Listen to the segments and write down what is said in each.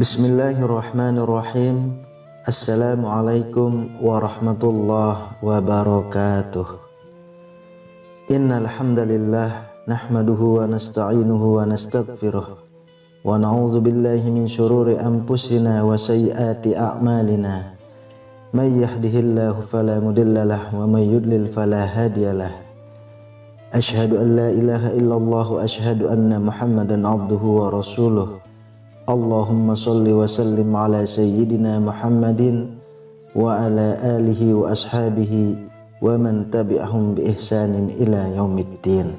بسم الله الرحمن الرحيم. Assalamualaikum warahmatullahi wabarakatuh. Innal hamdalillah nahmaduhu wa nasta'inuhu wa nastaghfiruh wa na'udzu billahi min shururi anfusina wa sayyiati a'malina. May yahdihillahu fala mudhillalah wa may yudlil fala hadiyalah Ashhadu an la ilaha illallah wa ashhadu anna Muhammadan abduhu wa rasuluh Allahumma salli wa sallim ala sayyidina Muhammadin wa ala alihi wa ashabihi wa man tabi'ahum bi ihsanin ila yaumiddin.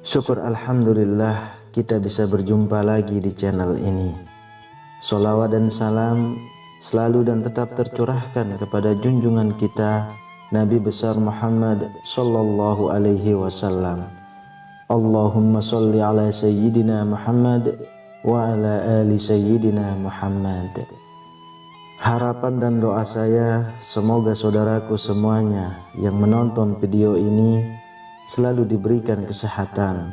Syukur Alhamdulillah kita bisa berjumpa lagi di channel ini. Salawat dan salam selalu dan tetap tercurahkan kepada junjungan kita Nabi besar Muhammad sallallahu alaihi wasallam. Allahumma salli ala sayyidina Muhammad wa ala ali sayyidina Muhammad Harapan dan doa saya semoga saudaraku semuanya yang menonton video ini selalu diberikan kesehatan,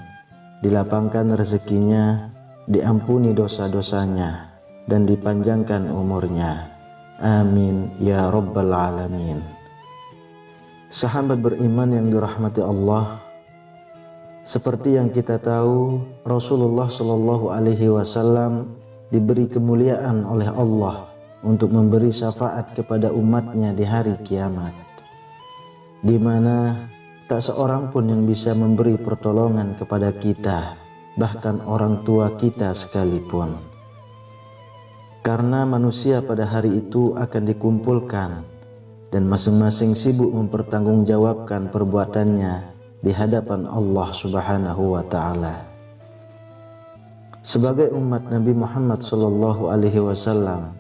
dilapangkan rezekinya, diampuni dosa-dosanya, dan dipanjangkan umurnya. Amin ya rabbal alamin. Sahabat beriman yang dirahmati Allah, seperti yang kita tahu, Rasulullah Shallallahu Alaihi Wasallam diberi kemuliaan oleh Allah untuk memberi syafaat kepada umatnya di hari kiamat, di mana tak seorang pun yang bisa memberi pertolongan kepada kita, bahkan orang tua kita sekalipun. Karena manusia pada hari itu akan dikumpulkan dan masing-masing sibuk mempertanggungjawabkan perbuatannya di hadapan Allah Subhanahu wa taala. Sebagai umat Nabi Muhammad sallallahu alaihi wasallam,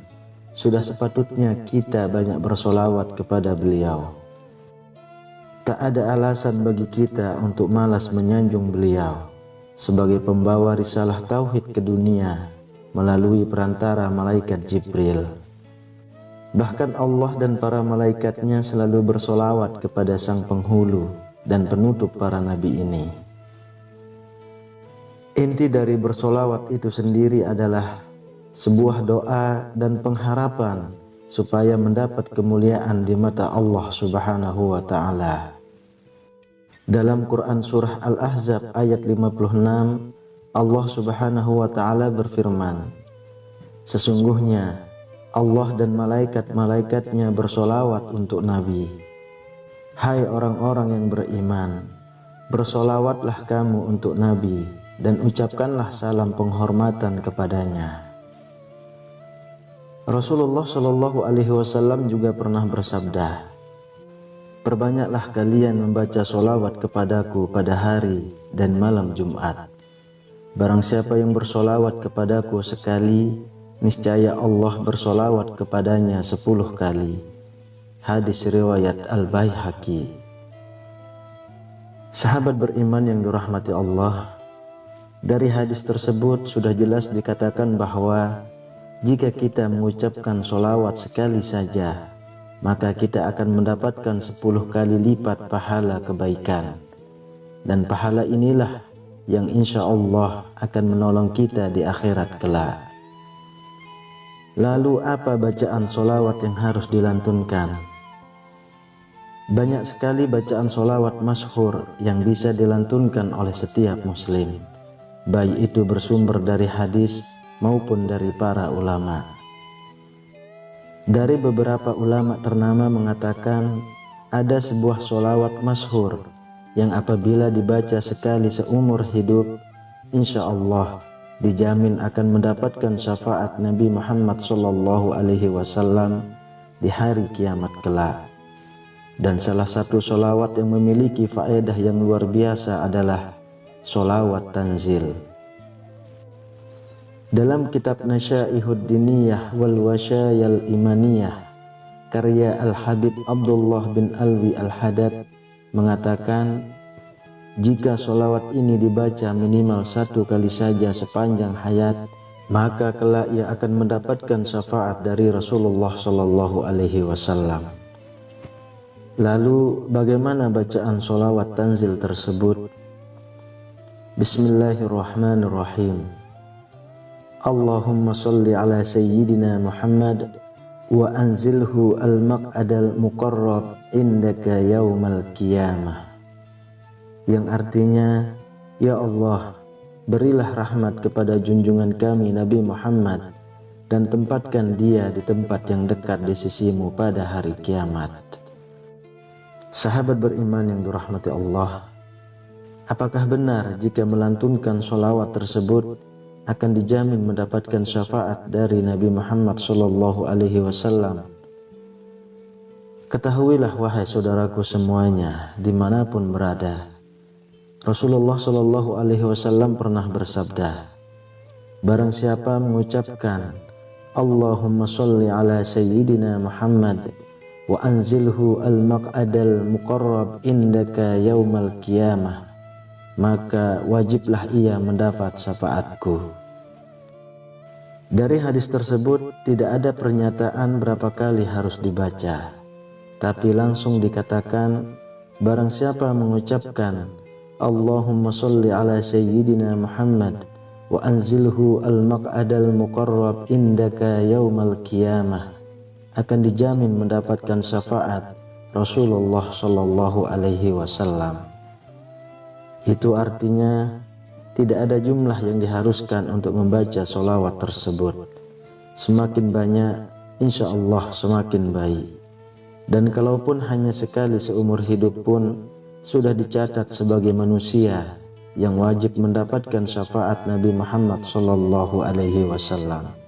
sudah sepatutnya kita banyak bersolawat kepada beliau. Tak ada alasan bagi kita untuk malas menyanjung beliau sebagai pembawa risalah tauhid ke dunia melalui perantara malaikat Jibril. Bahkan Allah dan para malaikatnya selalu bersolawat kepada sang penghulu dan penutup para nabi ini. Inti dari bersolawat itu sendiri adalah sebuah doa dan pengharapan supaya mendapat kemuliaan di mata Allah Subhanahu wa taala. Dalam Quran surah Al-Ahzab ayat 56 Allah Subhanahu wa taala berfirman Sesungguhnya Allah dan malaikat-malaikatnya bersolawat untuk Nabi Hai orang-orang yang beriman Bersolawatlah kamu untuk Nabi Dan ucapkanlah salam penghormatan kepadanya Rasulullah Shallallahu Alaihi Wasallam juga pernah bersabda, Perbanyaklah kalian membaca solawat kepadaku pada hari dan malam Jumat. Barang siapa yang bersolawat kepadaku sekali, niscaya Allah bersolawat kepadanya sepuluh kali. Hadis riwayat Al-Baihaqi. Sahabat beriman yang dirahmati Allah, dari hadis tersebut sudah jelas dikatakan bahwa jika kita mengucapkan solawat sekali saja, maka kita akan mendapatkan sepuluh kali lipat pahala kebaikan. Dan pahala inilah yang insya Allah akan menolong kita di akhirat kelak. Lalu apa bacaan solawat yang harus dilantunkan? Banyak sekali bacaan solawat masyhur yang bisa dilantunkan oleh setiap muslim. Baik itu bersumber dari hadis maupun dari para ulama. Dari beberapa ulama ternama mengatakan ada sebuah solawat masyhur yang apabila dibaca sekali seumur hidup, insya Allah dijamin akan mendapatkan syafaat Nabi Muhammad Wasallam di hari kiamat kelak. Dan salah satu solawat yang memiliki faedah yang luar biasa adalah solawat tanzil. Dalam kitab Nasyaihud Diniyah wal Wasyayal Imaniyah karya Al-Habib Abdullah bin Alwi Al-Hadad mengatakan jika solawat ini dibaca minimal satu kali saja sepanjang hayat maka kelak ia akan mendapatkan syafaat dari Rasulullah Shallallahu Alaihi Wasallam. Lalu bagaimana bacaan solawat tanzil tersebut? Bismillahirrahmanirrahim. Allahumma salli ala sayyidina Muhammad wa anzilhu al-maq'adal muqarrab indaka yaumal qiyamah yang artinya ya Allah berilah rahmat kepada junjungan kami Nabi Muhammad dan tempatkan dia di tempat yang dekat di sisimu pada hari kiamat sahabat beriman yang dirahmati Allah apakah benar jika melantunkan solawat tersebut akan dijamin mendapatkan syafaat dari Nabi Muhammad Wasallam. Ketahuilah wahai saudaraku semuanya, di mana pun berada, Rasulullah Wasallam pernah bersabda, Barang siapa mengucapkan Allahumma salli ala Sayyidina Muhammad wa anzilhu al-maq'adal muqarrab indaka yaumal qiyamah maka wajiblah ia mendapat syafaatku. Dari hadis tersebut tidak ada pernyataan berapa kali harus dibaca, tapi langsung dikatakan barang siapa mengucapkan Allahumma salli ala sayyidina Muhammad wa anzilhu al-maq'adal muqarrab indaka yaumal qiyamah akan dijamin mendapatkan syafaat Rasulullah sallallahu alaihi wasallam. Itu artinya tidak ada jumlah yang diharuskan untuk membaca solawat tersebut. Semakin banyak, insya Allah semakin baik. Dan kalaupun hanya sekali seumur hidup pun sudah dicatat sebagai manusia yang wajib mendapatkan syafaat Nabi Muhammad Sallallahu Alaihi Wasallam.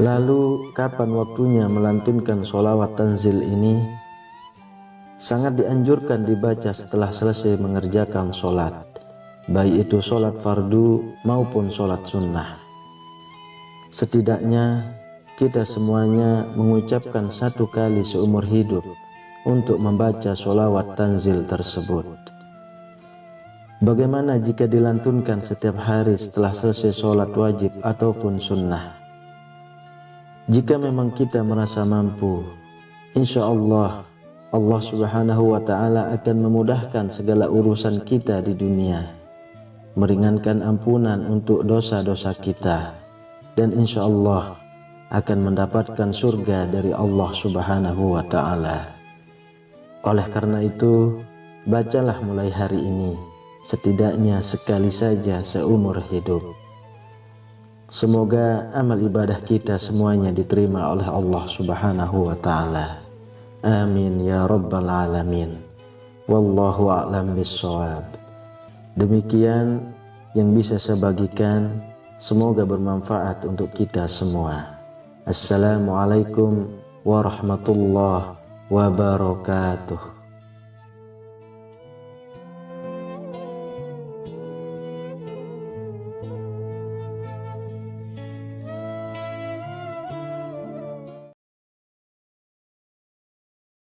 Lalu kapan waktunya melantunkan solawat tanzil ini? sangat dianjurkan dibaca setelah selesai mengerjakan sholat, baik itu sholat fardu maupun sholat sunnah. Setidaknya kita semuanya mengucapkan satu kali seumur hidup untuk membaca sholawat tanzil tersebut. Bagaimana jika dilantunkan setiap hari setelah selesai sholat wajib ataupun sunnah? Jika memang kita merasa mampu, insya Allah Allah Subhanahu wa taala akan memudahkan segala urusan kita di dunia, meringankan ampunan untuk dosa-dosa kita, dan insya Allah akan mendapatkan surga dari Allah Subhanahu wa taala. Oleh karena itu, bacalah mulai hari ini setidaknya sekali saja seumur hidup. Semoga amal ibadah kita semuanya diterima oleh Allah Subhanahu wa taala. Amin ya rabbal alamin. Wallahu a'lam bissawab. Demikian yang bisa saya bagikan, semoga bermanfaat untuk kita semua. Assalamualaikum warahmatullahi wabarakatuh.